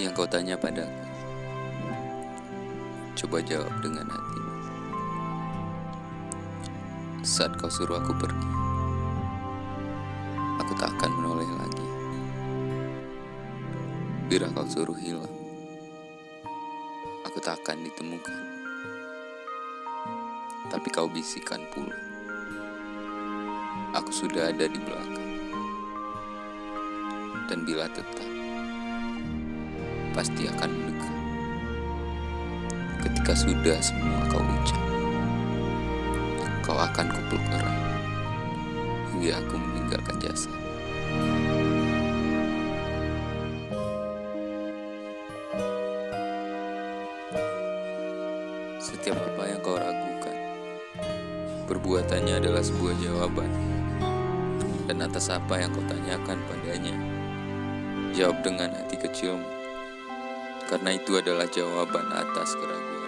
yang kau tanya padaku. Coba jawab dengan hati. Saat kau suruh aku pergi, aku tak akan menoleh lagi. Bila kau suruh hilang, aku tak akan ditemukan. Tapi kau bisikan pula. Aku sudah ada di belakang. Dan bila tetap, pasti akan mendekat. Ketika sudah semua kau ucap, kau akan kupeluk erat hingga aku meninggalkan jasa. Setiap apa yang kau ragukan, perbuatannya adalah sebuah jawaban. Dan atas apa yang kau tanyakan padanya, jawab dengan hati kecilmu. Karena itu adalah jawaban atas keraguan.